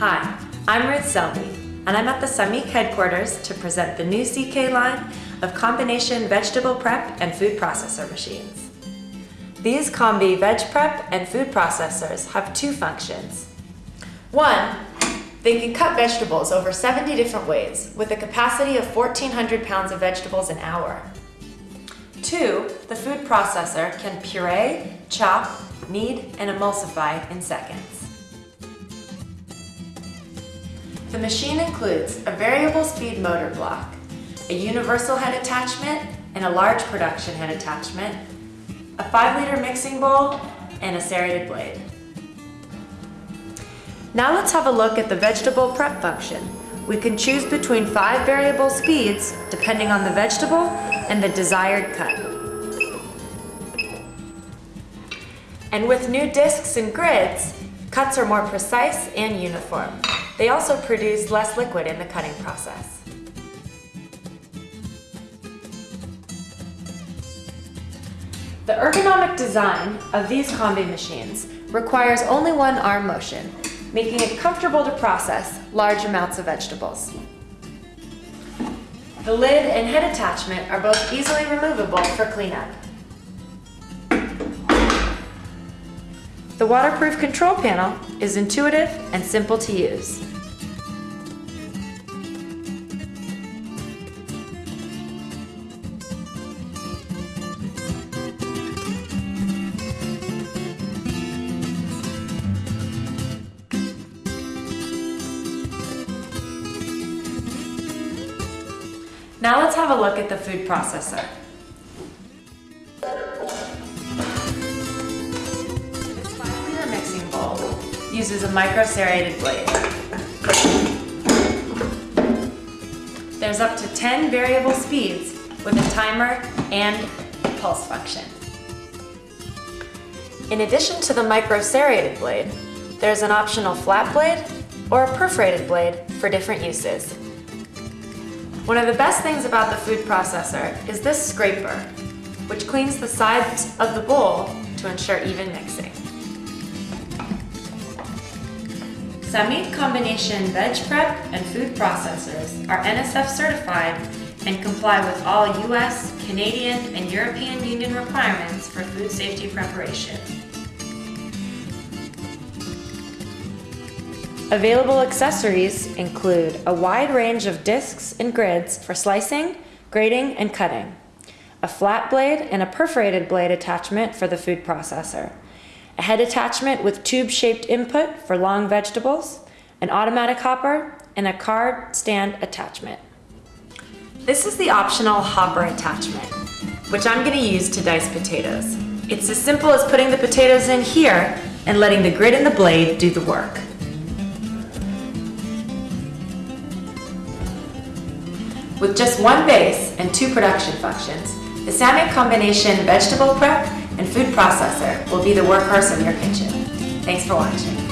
Hi, I'm Ruth Selby, and I'm at the Sammic headquarters to present the new CK line of combination vegetable prep and food processor machines. These Combi Veg Prep and food processors have two functions. One, they can cut vegetables over 70 different ways with a capacity of 1,400 pounds of vegetables an hour. Two, the food processor can puree, chop, knead, and emulsify in seconds. The machine includes a variable speed motor block, a universal head attachment, and a large production head attachment, a 5 liter mixing bowl, and a serrated blade. Now let's have a look at the vegetable prep function. We can choose between five variable speeds depending on the vegetable and the desired cut. And with new discs and grids, cuts are more precise and uniform. They also produce less liquid in the cutting process. The ergonomic design of these Combi machines requires only one arm motion, making it comfortable to process large amounts of vegetables. The lid and head attachment are both easily removable for cleanup. The waterproof control panel is intuitive and simple to use. Now let's have a look at the food processor. Uses a micro serrated blade. There's up to 10 variable speeds with a timer and pulse function. In addition to the micro serrated blade, there's an optional flat blade or a perforated blade for different uses. One of the best things about the food processor is this scraper, which cleans the sides of the bowl to ensure even mixing. Sammic Combination Veg Prep and Food Processors are NSF certified and comply with all US, Canadian, and European Union requirements for food safety preparation. Available accessories include a wide range of discs and grids for slicing, grating, and cutting, a flat blade and a perforated blade attachment for the food processor, a head attachment with tube-shaped input for long vegetables, an automatic hopper, and a card stand attachment. This is the optional hopper attachment, which I'm going to use to dice potatoes. It's as simple as putting the potatoes in here and letting the grid and the blade do the work. With just one base and two production functions, the Sammic Combination Vegetable Prep and Food Processor will be the workhorse of your kitchen. Thanks for watching.